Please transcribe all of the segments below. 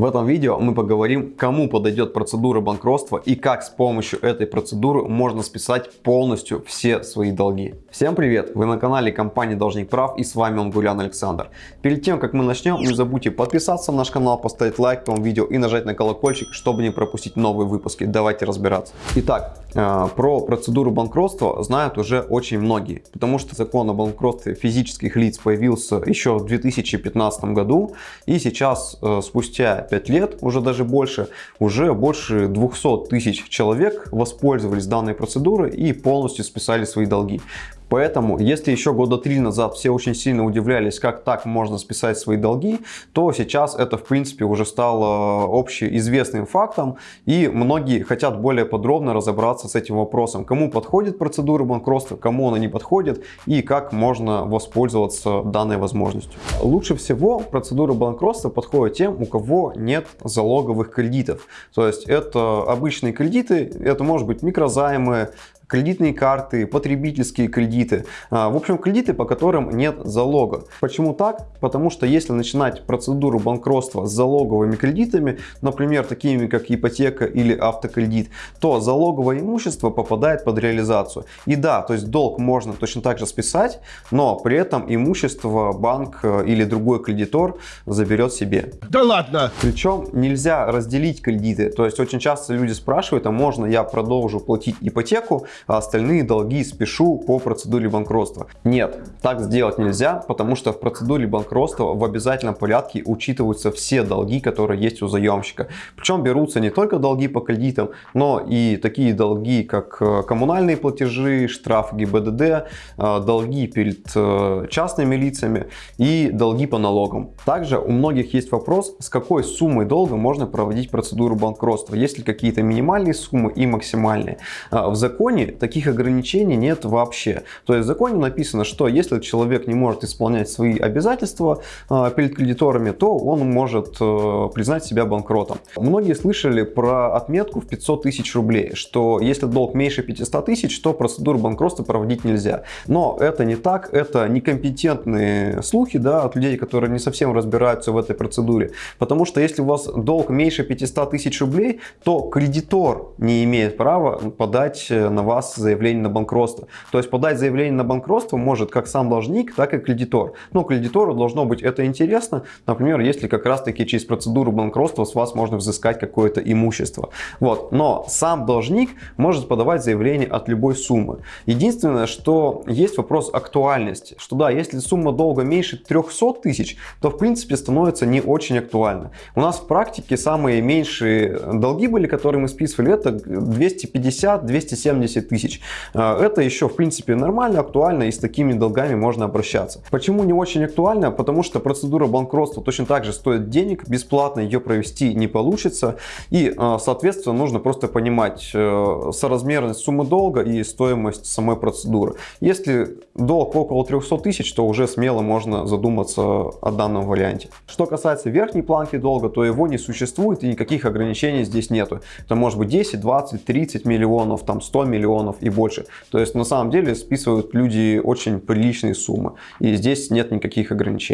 В этом видео мы поговорим, кому подойдет процедура банкротства и как с помощью этой процедуры можно списать полностью все свои долги. Всем привет! Вы на канале компании Должник Прав и с вами Ангулян Александр. Перед тем как мы начнем, не забудьте подписаться на наш канал, поставить лайк этому видео и нажать на колокольчик, чтобы не пропустить новые выпуски. Давайте разбираться. Итак, э, про процедуру банкротства знают уже очень многие, потому что закон о банкротстве физических лиц появился еще в 2015 году и сейчас э, спустя 5 лет, уже даже больше, уже больше 200 тысяч человек воспользовались данной процедурой и полностью списали свои долги. Поэтому, если еще года три назад все очень сильно удивлялись, как так можно списать свои долги, то сейчас это, в принципе, уже стало общеизвестным фактом. И многие хотят более подробно разобраться с этим вопросом. Кому подходит процедура банкротства, кому она не подходит и как можно воспользоваться данной возможностью. Лучше всего процедура банкротства подходит тем, у кого нет залоговых кредитов. То есть это обычные кредиты, это может быть микрозаймы, кредитные карты, потребительские кредиты. А, в общем, кредиты, по которым нет залога. Почему так? Потому что если начинать процедуру банкротства с залоговыми кредитами, например, такими как ипотека или автокредит, то залоговое имущество попадает под реализацию. И да, то есть долг можно точно так же списать, но при этом имущество банк э, или другой кредитор заберет себе. Да ладно! Причем нельзя разделить кредиты. То есть очень часто люди спрашивают, а можно я продолжу платить ипотеку, а остальные долги спешу по процедуре банкротства. Нет, так сделать нельзя, потому что в процедуре банкротства в обязательном порядке учитываются все долги, которые есть у заемщика. Причем берутся не только долги по кредитам, но и такие долги, как э, коммунальные платежи, штраф ГИБДД, э, долги перед э, частными лицами и долги по налогам. Также у многих есть вопрос, с какой суммой долга можно проводить процедуру банкротства. Есть ли какие-то минимальные суммы и максимальные. В законе таких ограничений нет вообще. То есть в законе написано, что если человек не может исполнять свои обязательства э, перед кредиторами, то он может э, признать себя банкротом. Многие слышали про отметку в 500 тысяч рублей, что если долг меньше 500 тысяч, то процедуру банкротства проводить нельзя. Но это не так, это некомпетентные слухи да, от людей, которые не совсем разбираются в этой процедуре. Потому что если у вас долг меньше 500 тысяч рублей, то кредитор не имеет права подать на вас заявление на банкротство. То есть подать заявление на банкротство может как сам должник, так и кредитор. Но кредитору должно быть это интересно. Например, если как раз таки через процедуру банкротства с вас можно взыскать какое-то имущество. Вот. Но сам должник может подавать заявление от любой суммы. Единственное, что есть вопрос актуальности. Что да, если сумма долга меньше 300 тысяч, то в принципе становится не очень актуально. У нас в практике самые меньшие долги были, которые мы списывали, это 250-270 тысяч. А, это еще в принципе нормально, актуально и с такими долгами можно обращаться. Почему не очень актуально? Потому что процедура банкротства точно так же стоит денег, бесплатно ее провести не получится и а, соответственно нужно просто понимать э, соразмерность суммы долга и стоимость самой процедуры. Если долг около 300 тысяч, то уже смело можно задуматься о данном варианте. Что касается верхней планки долга, то его не существует и никаких ограничений здесь нету. Это может быть 10, 20, 30 миллионов, там 100 миллионов миллионов и больше. То есть на самом деле списывают люди очень приличные суммы. И здесь нет никаких ограничений.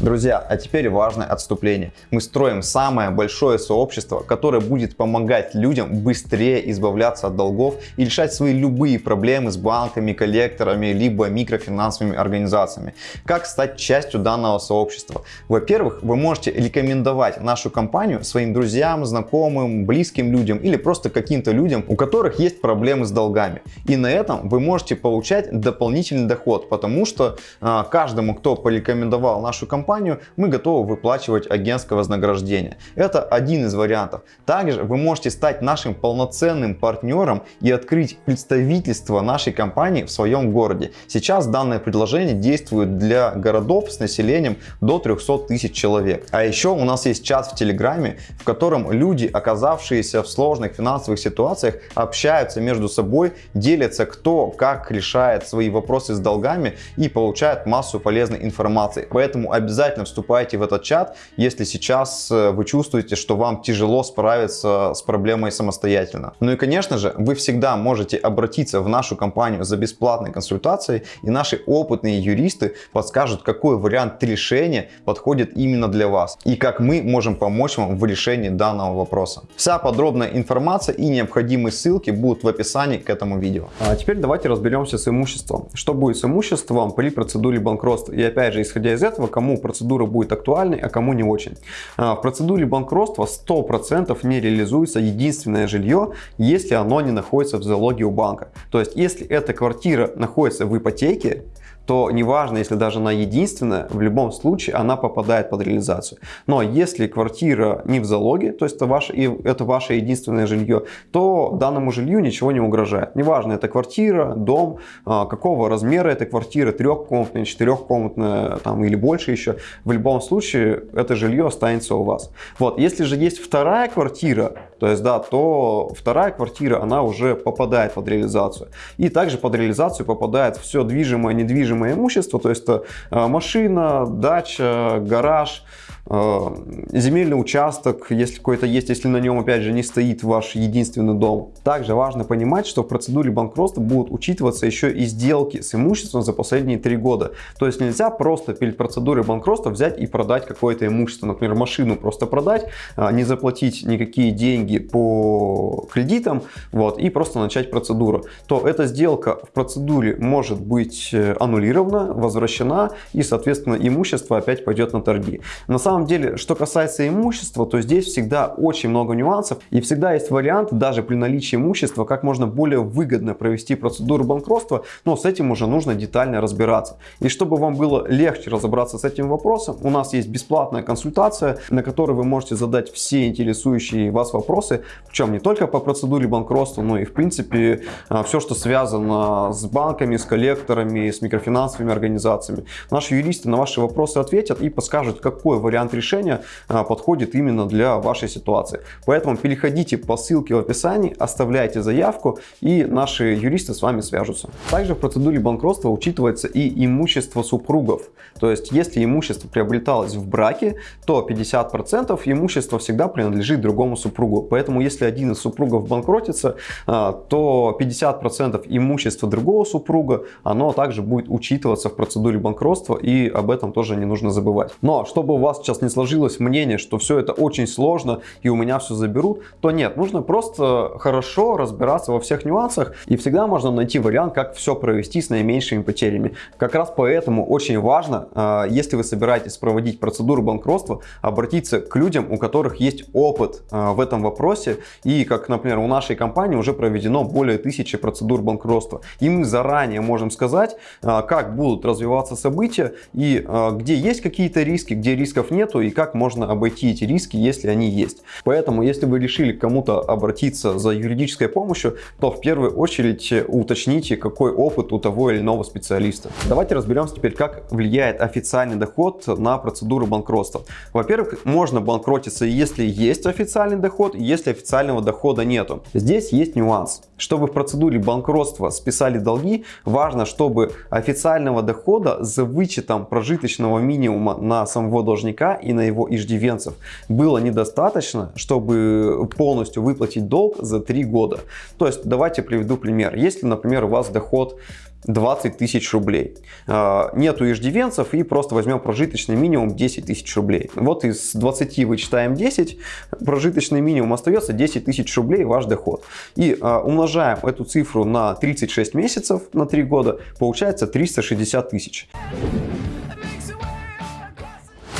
Друзья, а теперь важное отступление. Мы строим самое большое сообщество, которое будет помогать людям быстрее избавляться от долгов и решать свои любые проблемы с банками, коллекторами, либо микрофинансовыми организациями. Как стать частью данного сообщества? Во-первых, вы можете рекомендовать нашу компанию своим друзьям, знакомым, близким людям или просто каким-то людям, у которых есть проблемы с долгами. И на этом вы можете получать дополнительный доход, потому что а, каждому, кто порекомендовал нашу компанию, мы готовы выплачивать агентское вознаграждение. Это один из вариантов. Также вы можете стать нашим полноценным партнером и открыть представительство нашей компании в своем городе. Сейчас данное предложение действует для городов с населением до 300 тысяч человек. А еще у нас есть чат в Телеграме, в котором люди, оказавшиеся в сложных финансовых ситуациях, общаются между собой делятся кто как решает свои вопросы с долгами и получает массу полезной информации. Поэтому обязательно вступайте в этот чат, если сейчас э, вы чувствуете, что вам тяжело справиться с проблемой самостоятельно. Ну и конечно же, вы всегда можете обратиться в нашу компанию за бесплатной консультацией и наши опытные юристы подскажут, какой вариант решения подходит именно для вас и как мы можем помочь вам в решении данного вопроса. Вся подробная информация и необходимые ссылки будут в описании к этому видео. А теперь давайте разберемся с имуществом. Что будет с имуществом при процедуре банкротства? И опять же, исходя из этого, кому процедура будет актуальной, а кому не очень. А, в процедуре банкротства 100% не реализуется единственное жилье, если оно не находится в залоге у банка. То есть, если эта квартира находится в ипотеке, то неважно, если даже она единственная, в любом случае она попадает под реализацию. Но если квартира не в залоге, то есть это ваше, это ваше единственное жилье, то данному жилью ничего не угрожает. Неважно, это квартира, дом, а, какого размера эта квартира, трехкомнатная, четырехкомнатная там, или больше еще, в любом случае это жилье останется у вас. Вот, если же есть вторая квартира, то есть, да, то вторая квартира, она уже попадает под реализацию. И также под реализацию попадает все движимое, недвижимое имущество, то есть а, машина, дача, гараж, Э, земельный участок, если какой-то есть, если на нем опять же не стоит ваш единственный дом. Также важно понимать, что в процедуре банкротства будут учитываться еще и сделки с имуществом за последние три года. То есть нельзя просто перед процедурой банкротства взять и продать какое-то имущество, например, машину просто продать, а, не заплатить никакие деньги по кредитам, вот, и просто начать процедуру. То эта сделка в процедуре может быть э, аннулирована, возвращена и, соответственно, имущество опять пойдет на торги. На самом самом деле, что касается имущества, то здесь всегда очень много нюансов и всегда есть вариант, даже при наличии имущества, как можно более выгодно провести процедуру банкротства, но с этим уже нужно детально разбираться. И чтобы вам было легче разобраться с этим вопросом, у нас есть бесплатная консультация, на которой вы можете задать все интересующие вас вопросы, причем не только по процедуре банкротства, но и в принципе а, все, что связано с банками, с коллекторами, с микрофинансовыми организациями. Наши юристы на ваши вопросы ответят и подскажут, какой вариант вариант решения а, подходит именно для вашей ситуации. Поэтому переходите по ссылке в описании, оставляйте заявку и наши юристы с вами свяжутся. Также в процедуре банкротства учитывается и имущество супругов. То есть, если имущество приобреталось в браке, то 50% имущества всегда принадлежит другому супругу. Поэтому, если один из супругов банкротится, а, то 50% имущества другого супруга, оно также будет учитываться в процедуре банкротства и об этом тоже не нужно забывать. Но чтобы у вас сейчас не сложилось мнение, что все это очень сложно и у меня все заберут, то нет, нужно просто хорошо разбираться во всех нюансах и всегда можно найти вариант, как все провести с наименьшими потерями. Как раз поэтому очень важно, а, если вы собираетесь проводить процедуру банкротства, обратиться к людям, у которых есть опыт а, в этом вопросе и, как, например, у нашей компании уже проведено более тысячи процедур банкротства. И мы заранее можем сказать, а, как будут развиваться события и где есть какие-то риски, где рисков нет, нету и как можно обойти эти риски, если они есть. Поэтому, если вы решили кому-то обратиться за юридической помощью, то в первую очередь уточните, какой опыт у того или иного специалиста. Давайте разберемся теперь, как влияет официальный доход на процедуру банкротства. Во-первых, можно банкротиться, если есть официальный доход, если официального дохода нету. Здесь есть нюанс. Чтобы в процедуре банкротства списали долги, важно, чтобы официального дохода за вычетом прожиточного минимума на самого должника и на его иждивенцев было недостаточно, чтобы полностью выплатить долг за 3 года. То есть давайте приведу пример. Если, например, у вас доход 20 тысяч рублей. А, нету иждивенцев и просто возьмем прожиточный минимум 10 тысяч рублей. Вот из 20 вычитаем 10, прожиточный минимум остается 10 тысяч рублей ваш доход. И а, умножаем эту цифру на 36 месяцев, на 3 года, получается 360 тысяч.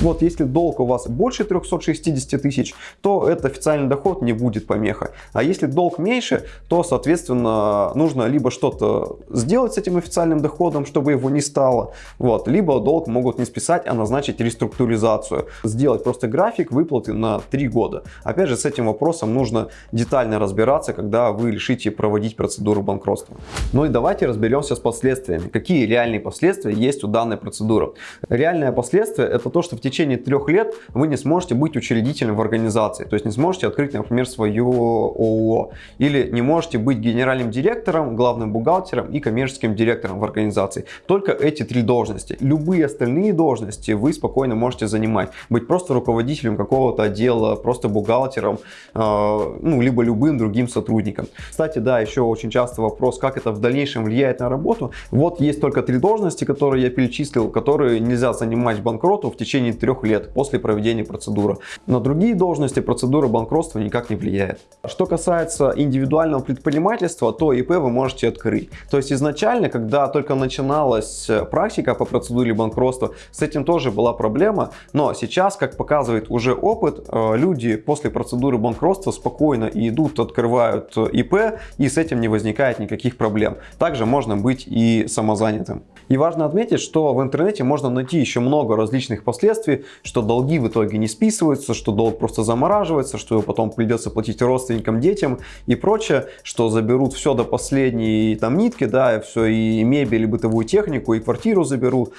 Вот если долг у вас больше 360 тысяч, то этот официальный доход не будет помехой. А если долг меньше, то, соответственно, нужно либо что-то сделать с этим официальным доходом, чтобы его не стало, вот, либо долг могут не списать, а назначить реструктуризацию. Сделать просто график выплаты на 3 года. Опять же, с этим вопросом нужно детально разбираться, когда вы решите проводить процедуру банкротства. Ну и давайте разберемся с последствиями. Какие реальные последствия есть у данной процедуры? Реальное последствие это то, что в течение трех лет вы не сможете быть учредителем в организации, то есть не сможете открыть, например, свое ООО, или не можете быть генеральным директором, главным бухгалтером и коммерческим директором в организации. Только эти три должности. Любые остальные должности вы спокойно можете занимать. Быть просто руководителем какого-то отдела, просто бухгалтером, э, ну, либо любым другим сотрудником. Кстати, да, еще очень часто вопрос, как это в дальнейшем влияет на работу. Вот есть только три должности, которые я перечислил, которые нельзя занимать банкроту в течение трех лет после проведения процедуры. На другие должности процедура банкротства никак не влияет. Что касается индивидуального предпринимательства, то ИП вы можете открыть. То есть изначально, когда только начиналась практика по процедуре банкротства, с этим тоже была проблема, но сейчас, как показывает уже опыт, э, люди после процедуры банкротства спокойно идут, открывают ИП и с этим не возникает никаких проблем. Также можно быть и самозанятым. И важно отметить, что в интернете можно найти еще много различных последствий, что долги в итоге не списываются, что долг просто замораживается, что его потом придется платить родственникам, детям и прочее, что заберут все до последней там нитки, да, и все, и мебель, и бытовую технику, и квартиру заберут.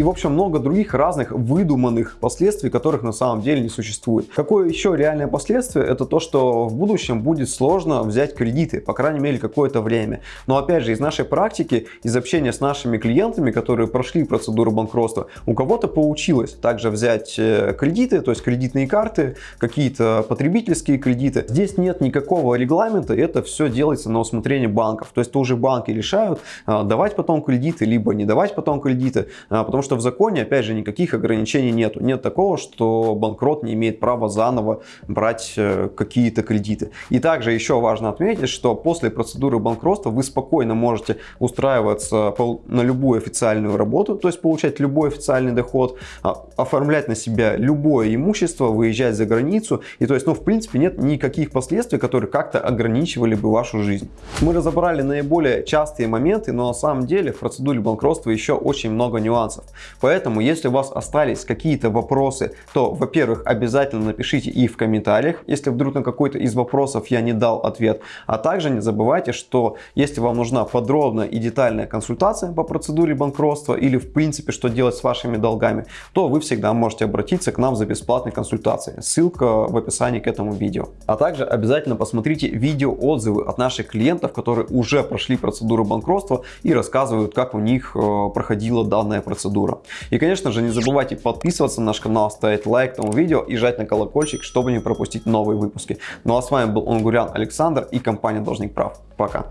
И в общем много других разных выдуманных последствий, которых на самом деле не существует. Какое еще реальное последствие? Это то, что в будущем будет сложно взять кредиты, по крайней мере какое-то время. Но опять же из нашей практики, из общения с нашими клиентами, которые прошли процедуру банкротства, у кого-то получилось также взять э, кредиты, то есть кредитные карты, какие-то потребительские кредиты. Здесь нет никакого регламента, это все делается на усмотрение банков. То есть тоже банки решают, а, давать потом кредиты, либо не давать потом кредиты, а, потому что что в законе, опять же, никаких ограничений нету. Нет такого, что банкрот не имеет права заново брать э, какие-то кредиты. И также еще важно отметить, что после процедуры банкротства вы спокойно можете устраиваться на любую официальную работу, то есть получать любой официальный доход, а, оформлять на себя любое имущество, выезжать за границу. И то есть, ну, в принципе, нет никаких последствий, которые как-то ограничивали бы вашу жизнь. Мы разобрали наиболее частые моменты, но на самом деле в процедуре банкротства еще очень много нюансов. Поэтому, если у вас остались какие-то вопросы, то, во-первых, обязательно напишите их в комментариях, если вдруг на какой-то из вопросов я не дал ответ. А также не забывайте, что если вам нужна подробная и детальная консультация по процедуре банкротства или в принципе, что делать с вашими долгами, то вы всегда можете обратиться к нам за бесплатной консультацией. Ссылка в описании к этому видео. А также обязательно посмотрите видео отзывы от наших клиентов, которые уже прошли процедуру банкротства и рассказывают, как у них э, проходила данная процедура процедура. И, конечно же, не забывайте подписываться на наш канал, ставить лайк этому видео и жать на колокольчик, чтобы не пропустить новые выпуски. Ну а с вами был Онгурян Александр и компания Должник Прав. Пока.